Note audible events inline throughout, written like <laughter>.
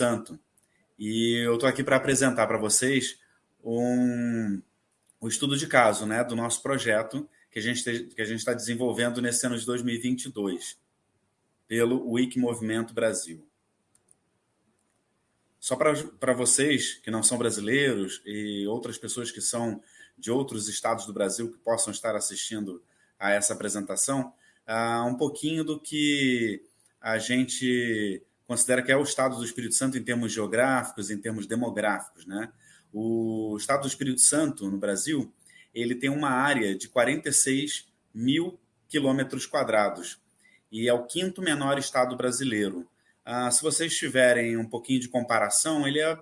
Santo. E eu estou aqui para apresentar para vocês um, o estudo de caso né, do nosso projeto que a gente que a gente está desenvolvendo nesse ano de 2022 pelo Wiki Movimento Brasil. Só para vocês que não são brasileiros e outras pessoas que são de outros estados do Brasil que possam estar assistindo a essa apresentação, uh, um pouquinho do que a gente considera que é o estado do Espírito Santo em termos geográficos, em termos demográficos. Né? O estado do Espírito Santo, no Brasil, ele tem uma área de 46 mil quilômetros quadrados e é o quinto menor estado brasileiro. Uh, se vocês tiverem um pouquinho de comparação, ele é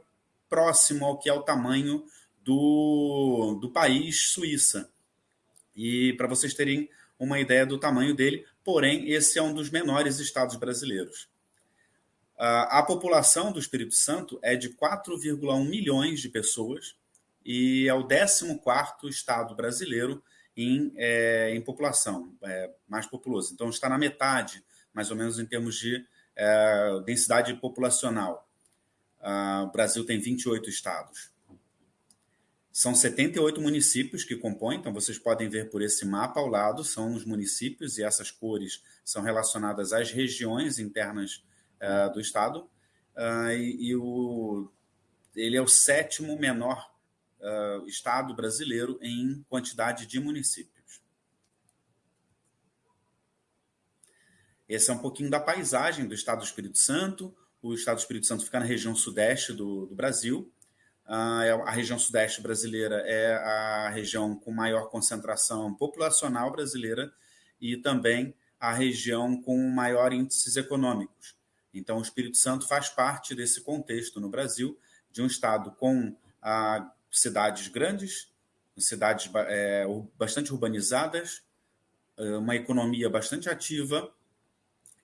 próximo ao que é o tamanho do, do país Suíça. E para vocês terem uma ideia do tamanho dele, porém, esse é um dos menores estados brasileiros. Uh, a população do Espírito Santo é de 4,1 milhões de pessoas e é o 14 estado brasileiro em, é, em população, é, mais populoso. Então, está na metade, mais ou menos, em termos de é, densidade populacional. Uh, o Brasil tem 28 estados. São 78 municípios que compõem, então vocês podem ver por esse mapa ao lado, são os municípios, e essas cores são relacionadas às regiões internas uh, do estado. Uh, e, e o, ele é o sétimo menor uh, estado brasileiro em quantidade de municípios. Esse é um pouquinho da paisagem do estado do Espírito Santo. O estado do Espírito Santo fica na região sudeste do, do Brasil. Uh, a região sudeste brasileira é a região com maior concentração populacional brasileira e também a região com maior índices econômicos. Então, o Espírito Santo faz parte desse contexto no Brasil, de um estado com uh, cidades grandes, cidades é, bastante urbanizadas, uma economia bastante ativa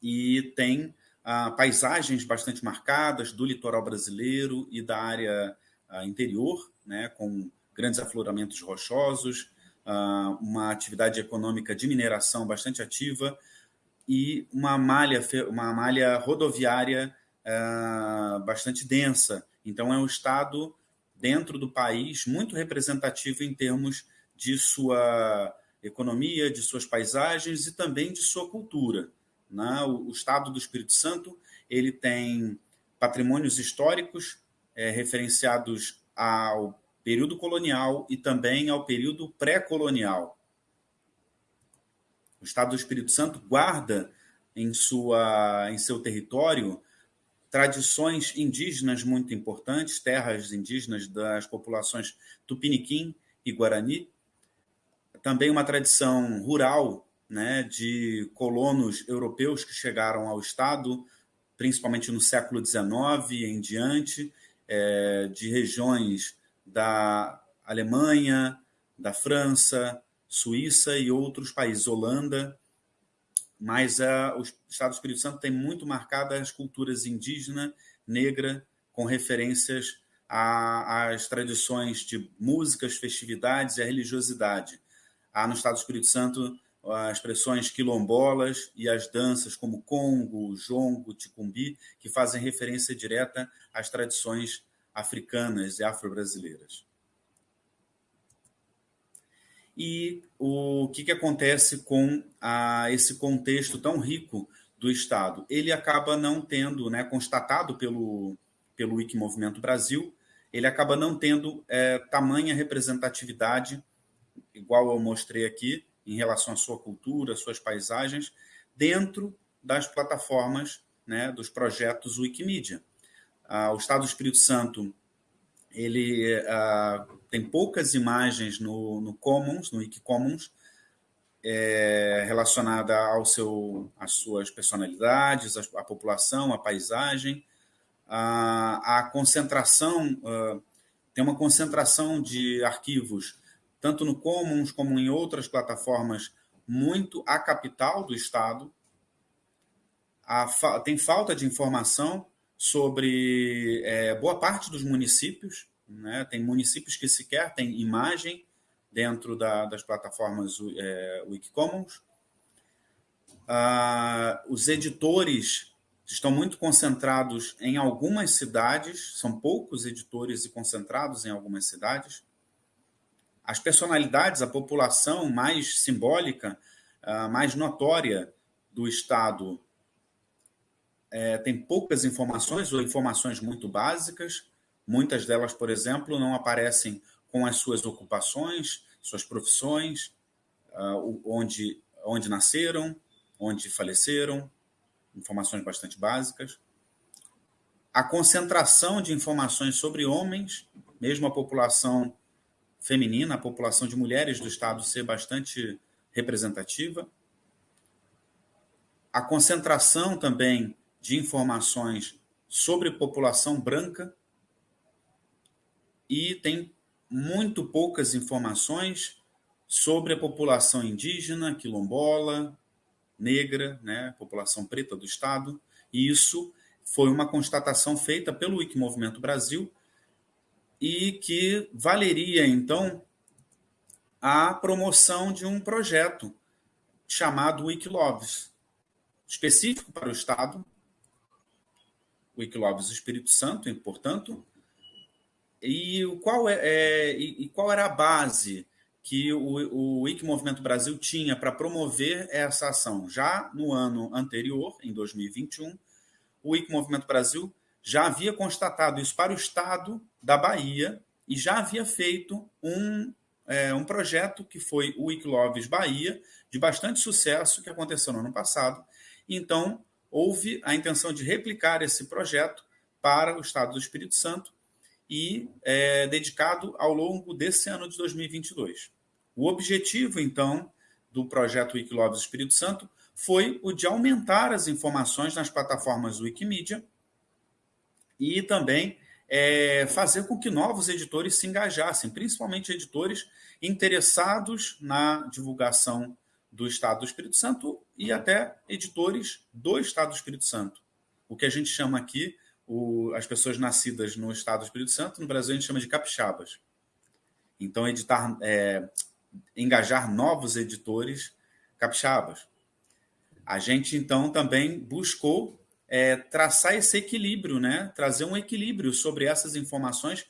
e tem uh, paisagens bastante marcadas do litoral brasileiro e da área interior, né, com grandes afloramentos rochosos, uma atividade econômica de mineração bastante ativa e uma malha, uma malha rodoviária bastante densa. Então, é um estado dentro do país muito representativo em termos de sua economia, de suas paisagens e também de sua cultura. Né? O, estado do Espírito Santo ele tem patrimônios históricos é, referenciados ao período colonial e também ao período pré-colonial. O Estado do Espírito Santo guarda em, sua, em seu território tradições indígenas muito importantes, terras indígenas das populações Tupiniquim e Guarani, também uma tradição rural né, de colonos europeus que chegaram ao Estado, principalmente no século XIX em diante, é, de regiões da Alemanha, da França, Suíça e outros países, Holanda, mas uh, o Estado do Espírito Santo tem muito marcadas as culturas indígena, negra, com referências às tradições de músicas, festividades e a religiosidade. Há no Estado do Espírito Santo as expressões quilombolas e as danças como congo, jongo, ticumbi, que fazem referência direta às tradições africanas e afro-brasileiras. E o que, que acontece com a, esse contexto tão rico do Estado? Ele acaba não tendo, né, constatado pelo, pelo Wiki Movimento Brasil, ele acaba não tendo é, tamanha representatividade, igual eu mostrei aqui, em relação à sua cultura, suas paisagens, dentro das plataformas né, dos projetos Wikimedia. Ah, o Estado do Espírito Santo ele ah, tem poucas imagens no, no Commons, no Wikicommons, é, relacionada ao seu, às suas personalidades, a população, a paisagem, a, concentração, uh, tem uma concentração de arquivos tanto no Commons como em outras plataformas, muito a capital do Estado. A, tem falta de informação sobre é, boa parte dos municípios. Né? Tem municípios que sequer têm imagem dentro da, das plataformas é, Wikicommons. Ah, os editores estão muito concentrados em algumas cidades, são poucos editores e concentrados em algumas cidades. As personalidades, a população mais simbólica, ah, mais notória do Estado é, tem poucas informações ou informações muito básicas. Muitas delas, por exemplo, não aparecem com as suas ocupações, suas profissões, uh, onde, onde nasceram, onde faleceram, informações bastante básicas. A concentração de informações sobre homens, mesmo a população feminina, a população de mulheres do Estado ser bastante representativa. A concentração também de informações sobre população branca e tem muito poucas informações sobre a população indígena, quilombola, negra, né, população preta do estado. E isso foi uma constatação feita pelo Wikimovimento Brasil e que valeria então a promoção de um projeto chamado Wikiloves, específico para o estado, Wikilobs Espírito Santo, portanto, e qual, é, é e, qual era a base que o, o Wiki Movimento Brasil tinha para promover essa ação? Já no ano anterior, em 2021, o Wiki Movimento Brasil já havia constatado isso para o estado da Bahia e já havia feito um, é, um projeto que foi o Wikiloves Bahia, de bastante sucesso, que aconteceu no ano passado. Então, houve a intenção de replicar esse projeto para o Estado do Espírito Santo e é, dedicado ao longo desse ano de 2022. O objetivo, então, do projeto Wikilobs Espírito Santo foi o de aumentar as informações nas plataformas Wikimedia e também é, fazer com que novos editores se engajassem, principalmente editores interessados na divulgação do Estado do Espírito Santo e até editores do Estado do Espírito Santo. O que a gente chama aqui, o, as pessoas nascidas no Estado do Espírito Santo, no Brasil a gente chama de capixabas. Então, editar, é, engajar novos editores capixabas. A gente, então, também buscou é, traçar esse equilíbrio, né? trazer um equilíbrio sobre essas informações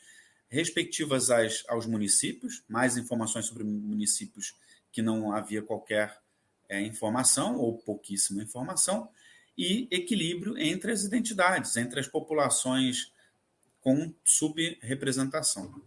respectivas às, aos municípios, mais informações sobre municípios que não havia qualquer é, informação ou pouquíssima informação, e equilíbrio entre as identidades, entre as populações com subrepresentação.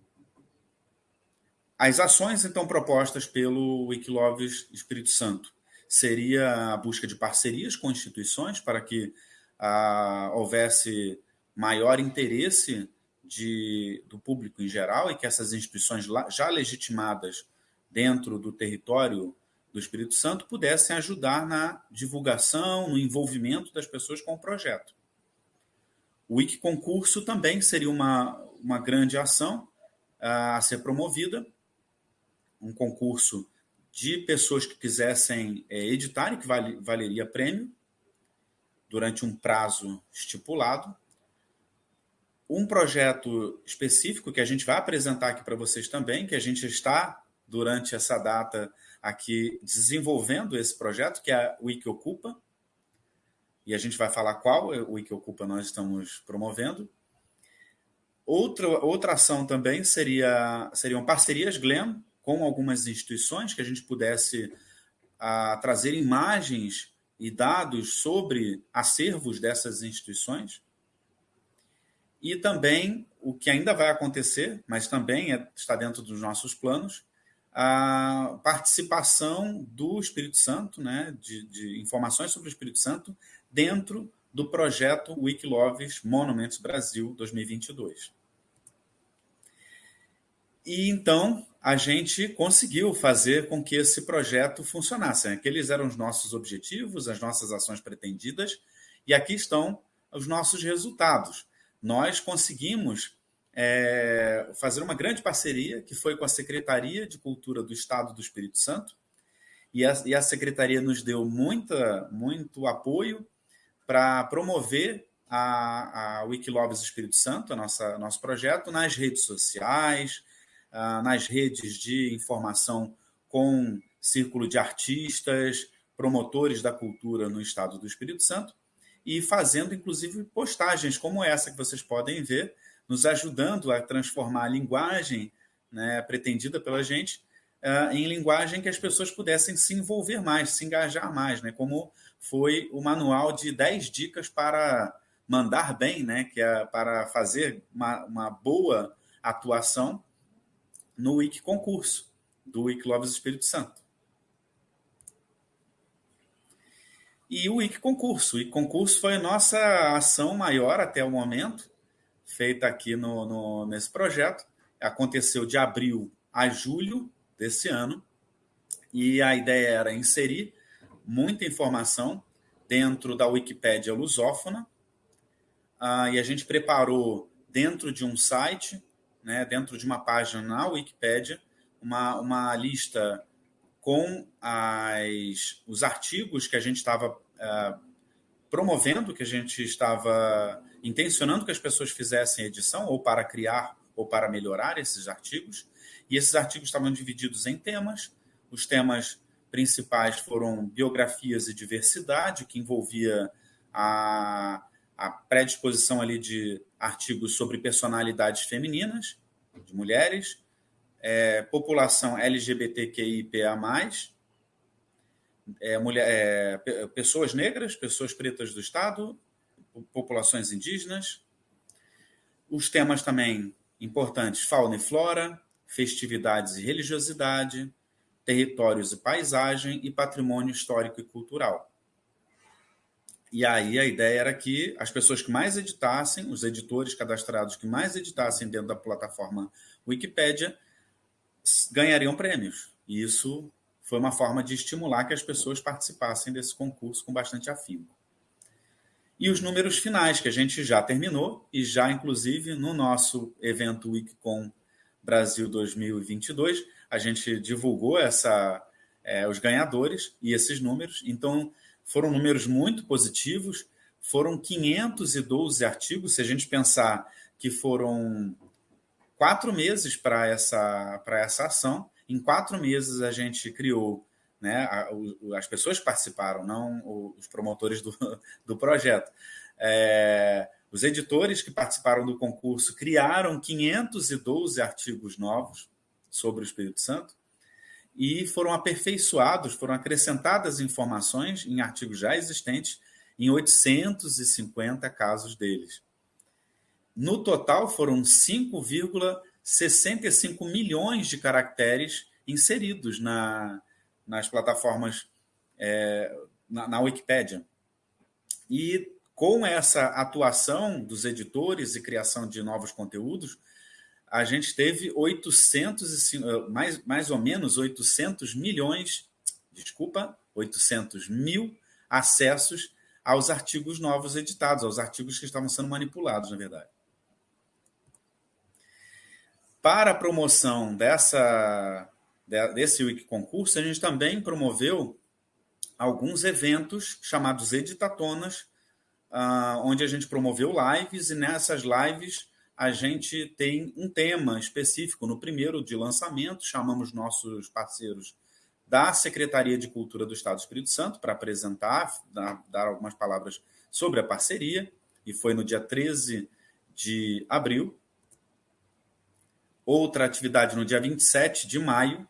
As ações, então, propostas pelo Wikiloves Espírito Santo seria a busca de parcerias com instituições para que ah, houvesse maior interesse de, do público em geral e que essas instituições já legitimadas dentro do território do Espírito Santo pudessem ajudar na divulgação, no envolvimento das pessoas com o projeto. O Wiki Concurso também seria uma, uma grande ação a ser promovida, um concurso de pessoas que quisessem é, editar e que vale, valeria prêmio durante um prazo estipulado. Um projeto específico que a gente vai apresentar aqui para vocês também, que a gente está durante essa data aqui desenvolvendo esse projeto, que é o Wiki Ocupa. E a gente vai falar qual o Wiki Ocupa nós estamos promovendo. Outra, outra ação também seria seriam parcerias Glenn com algumas instituições que a gente pudesse a, trazer imagens e dados sobre acervos dessas instituições. E também o que ainda vai acontecer, mas também é, está dentro dos nossos planos, a participação do Espírito Santo, né, de, de, informações sobre o Espírito Santo, dentro do projeto Wikiloves Monumentos Brasil 2022. E então a gente conseguiu fazer com que esse projeto funcionasse. Aqueles eram os nossos objetivos, as nossas ações pretendidas, e aqui estão os nossos resultados. Nós conseguimos é, fazer uma grande parceria, que foi com a Secretaria de Cultura do Estado do Espírito Santo, e a, e a Secretaria nos deu muita, muito apoio para promover a, a Wikilobs Espírito Santo, a nossa, nosso projeto, nas redes sociais, uh, nas redes de informação com círculo de artistas, promotores da cultura no Estado do Espírito Santo, e fazendo, inclusive, postagens como essa que vocês podem ver, nos ajudando a transformar a linguagem né, pretendida pela gente uh, em linguagem que as pessoas pudessem se envolver mais, se engajar mais, né, como foi o manual de 10 dicas para mandar bem, né, que é para fazer uma, uma boa atuação no Wiki Concurso do Wiki Loves Espírito Santo. E o Wiki Concurso. O Wiki Concurso foi a nossa ação maior até o momento, feita aqui no, no, nesse projeto. Aconteceu de abril a julho desse ano. E a ideia era inserir muita informação dentro da Wikipédia lusófona. Ah, e a gente preparou dentro de um site, né, dentro de uma página na Wikipédia, uma, uma lista com as, os artigos que a gente estava uh, promovendo, que a gente estava intencionando que as pessoas fizessem edição, ou para criar ou para melhorar esses artigos. E esses artigos estavam divididos em temas. Os temas principais foram biografias e diversidade, que envolvia a, a predisposição ali de artigos sobre personalidades femininas, de mulheres, é, população LGBTQIPA+, é, mulher, é, pessoas negras, pessoas pretas do Estado, populações indígenas. Os temas também importantes, fauna e flora, festividades e religiosidade, territórios e paisagem e patrimônio histórico e cultural. E aí a ideia era que as pessoas que mais editassem, os editores cadastrados que mais editassem dentro da plataforma Wikipédia, ganhariam prêmios. E isso foi uma forma de estimular que as pessoas participassem desse concurso com bastante afinco. E os números finais, que a gente já terminou, e já, inclusive, no nosso evento Wikicom Brasil 2022, a gente divulgou essa, é, os ganhadores e esses números. Então, foram números muito positivos. Foram 512 artigos, se a gente pensar que foram quatro meses para essa, essa ação. Em quatro meses a gente criou, né, as pessoas participaram, não os promotores do, <laughs> do projeto. É, os editores que participaram do concurso criaram 512 artigos novos sobre o Espírito Santo e foram aperfeiçoados, foram acrescentadas informações em artigos já existentes em 850 casos deles. No total, foram 5,65 milhões de caracteres inseridos na, nas plataformas, é, na, na Wikipédia. E com essa atuação dos editores e criação de novos conteúdos, a gente teve 800 mais, mais ou menos 800 milhões, desculpa, 800 mil acessos aos artigos novos editados, aos artigos que estavam sendo manipulados, na verdade. Para a promoção dessa, desse Wiki Concurso, a gente também promoveu alguns eventos chamados Editatonas, ah, onde a gente promoveu lives, e nessas lives a gente tem um tema específico. No primeiro de lançamento, chamamos nossos parceiros da Secretaria de Cultura do Estado do Espírito Santo para apresentar, dar, dar algumas palavras sobre a parceria, e foi no dia 13 de abril. Outra atividade no dia 27 de maio.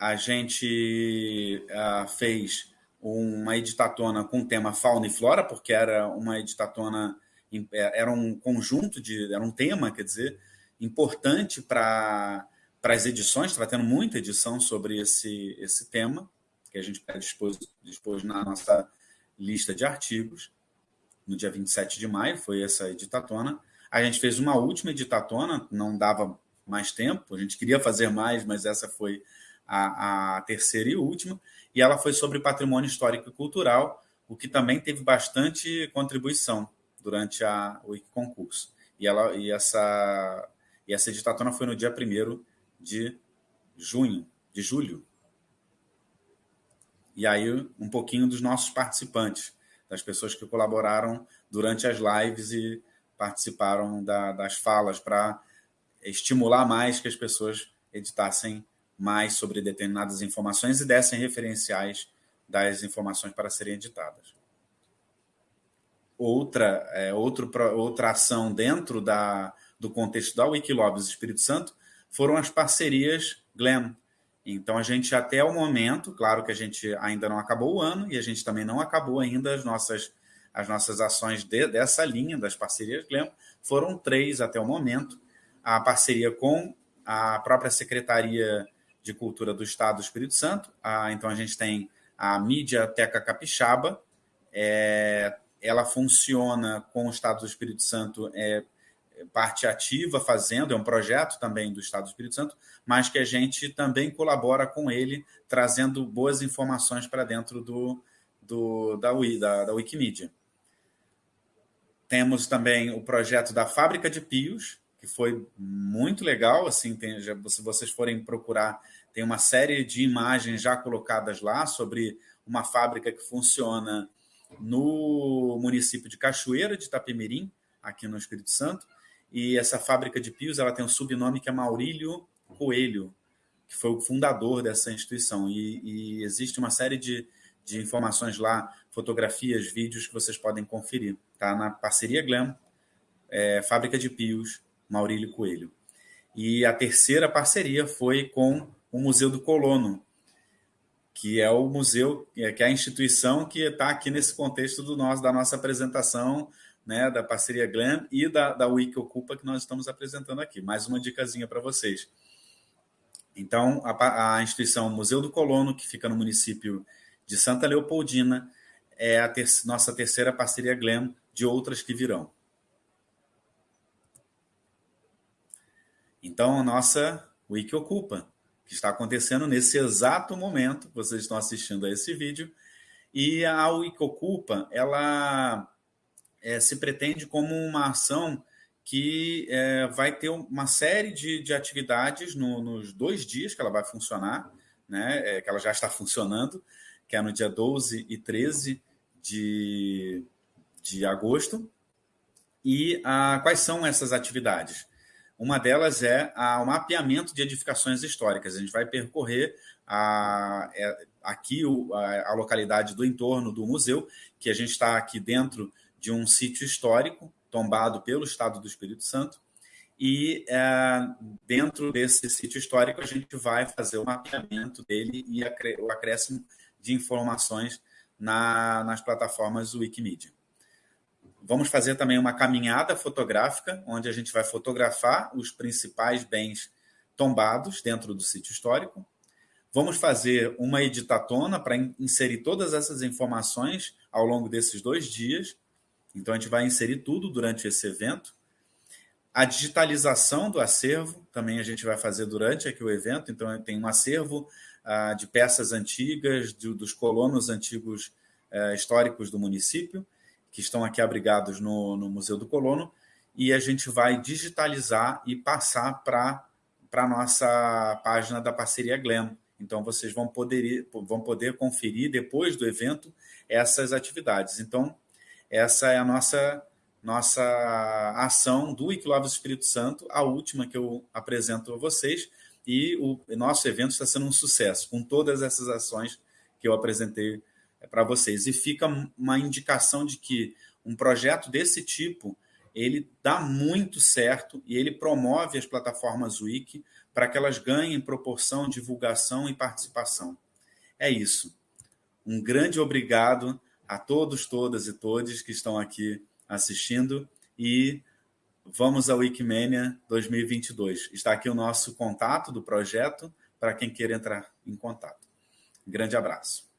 A gente uh, fez uma editatona com o tema fauna e flora, porque era uma editatona, é, era um conjunto de, era um tema, quer dizer, importante para para as edições, estava tendo muita edição sobre esse, esse tema, que a gente dispôs, dispôs na nossa lista de artigos, no dia 27 de maio, foi essa editatona. A gente fez uma última editatona, não dava mais tempo, a gente queria fazer mais, mas essa foi a, a terceira e última, e ela foi sobre patrimônio histórico e cultural, o que também teve bastante contribuição durante a, o concurso. E, ela, e, essa, e essa editatona foi no dia 1 de junho, de julho. E aí, um pouquinho dos nossos participantes, das pessoas que colaboraram durante as lives e participaram da, das falas para estimular mais que as pessoas editassem mais sobre determinadas informações e dessem referenciais das informações para serem editadas. outra, é, outro, outra ação dentro da, do contexto da Wikilobs Espírito Santo foram as parcerias GLAM. Então, a gente, até o momento, claro que a gente ainda não acabou o ano e a gente também não acabou ainda as nossas, as nossas ações de, dessa linha das parcerias GLAM, foram três até o momento. A parceria com a própria Secretaria de Cultura do Estado do Espírito Santo. A, então, a gente tem a Mídia Teca Capixaba, é, ela funciona com o Estado do Espírito Santo é, parte ativa fazendo, é um projeto também do Estado do Espírito Santo, mas que a gente também colabora com ele, trazendo boas informações para dentro do, do, da, da, da Wikimedia. Temos também o projeto da Fábrica de Pios, que foi muito legal. Assim, tem, já, se vocês forem procurar, tem uma série de imagens já colocadas lá sobre uma fábrica que funciona no município de Cachoeira de Itapemirim, aqui no Espírito Santo. E essa fábrica de pios ela tem um subnome que é Maurílio Coelho, que foi o fundador dessa instituição. E, e existe uma série de, de informações lá, fotografias, vídeos que vocês podem conferir. Tá na parceria Glam, é, Fábrica de Pios, Maurílio Coelho. E a terceira parceria foi com o Museu do Colono, que é o museu, é, que é a instituição que está aqui nesse contexto do nosso, da nossa apresentação, né, da parceria Glam e da, da Wiki Ocupa que nós estamos apresentando aqui. Mais uma dicasinha para vocês. Então, a, a, instituição Museu do Colono, que fica no município de Santa Leopoldina, é a ter, nossa terceira parceria Glam de outras que virão. Então, a nossa Wiki Ocupa, que está acontecendo nesse exato momento, vocês estão assistindo a esse vídeo, e a Wikocupa, ela é, se pretende como uma ação que é, vai ter uma série de, de atividades no, nos dois dias que ela vai funcionar, né, é, que ela já está funcionando, que é no dia 12 e 13 de, de agosto. E a, quais são essas atividades? Uma delas é o mapeamento de edificações históricas. A gente vai percorrer a, é, aqui o, a, a, localidade do entorno do museu, que a gente está aqui dentro de um sítio histórico tombado pelo Estado do Espírito Santo. E é, dentro desse sítio histórico, a gente vai fazer o mapeamento dele e o acréscimo de informações na, nas plataformas Wikimedia. Vamos fazer também uma caminhada fotográfica, onde a gente vai fotografar os principais bens tombados dentro do sítio histórico. Vamos fazer uma editatona para inserir todas essas informações ao longo desses dois dias. Então, a gente vai inserir tudo durante esse evento. A digitalização do acervo também a gente vai fazer durante aqui o evento. Então, tem um acervo ah, de peças antigas, de, dos colonos antigos eh, históricos do município que estão aqui abrigados no, no Museu do Colono, e a gente vai digitalizar e passar para a nossa página da parceria Glam. Então, vocês vão poder, vão poder conferir depois do evento essas atividades. Então, essa é a nossa, nossa ação do Equilóbio Espírito Santo, a última que eu apresento a vocês. E o nosso evento está sendo um sucesso, com todas essas ações que eu apresentei é para vocês. E fica uma indicação de que um projeto desse tipo ele dá muito certo e ele promove as plataformas Wiki para que elas ganhem proporção, divulgação e participação. É isso. Um grande obrigado a todos, todas e todos que estão aqui assistindo e vamos ao Wikimania 2022. Está aqui o nosso contato do projeto para quem queira entrar em contato. Grande abraço.